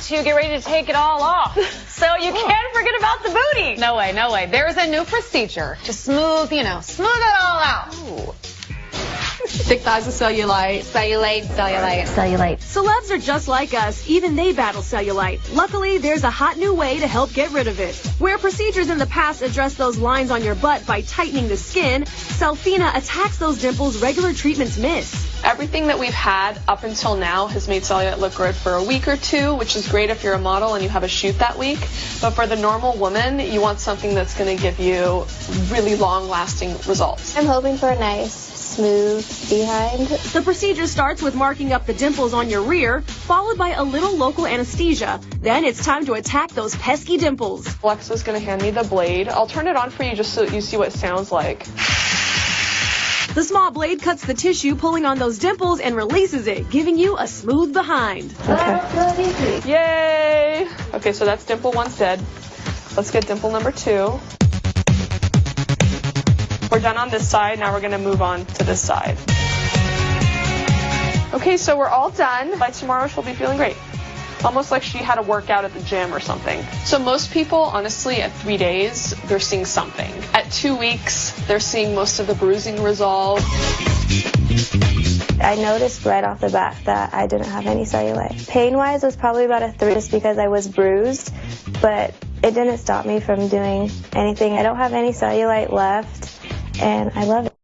to get ready to take it all off. So you can't forget about the booty. No way, no way. There is a new procedure to smooth, you know, smooth it all out. Thick thighs with cellulite. Cellulite, cellulite. Cellulite. Celebs are just like us. Even they battle cellulite. Luckily, there's a hot new way to help get rid of it. Where procedures in the past address those lines on your butt by tightening the skin, Cellfina attacks those dimples regular treatments miss. Everything that we've had up until now has made cellulite look good for a week or two, which is great if you're a model and you have a shoot that week. But for the normal woman, you want something that's going to give you really long lasting results. I'm hoping for a nice smooth behind. The procedure starts with marking up the dimples on your rear, followed by a little local anesthesia. Then it's time to attack those pesky dimples. Alexa's going to hand me the blade. I'll turn it on for you just so you see what it sounds like. The small blade cuts the tissue, pulling on those dimples and releases it, giving you a smooth behind. Okay. Yay! Okay, so that's dimple one's dead. Let's get dimple number two. Done on this side. Now we're going to move on to this side. Okay, so we're all done. By tomorrow, she'll be feeling great. Almost like she had a workout at the gym or something. So most people, honestly, at three days, they're seeing something. At two weeks, they're seeing most of the bruising resolve. I noticed right off the bat that I didn't have any cellulite. Pain-wise was probably about a three just because I was bruised, but it didn't stop me from doing anything. I don't have any cellulite left and I love it.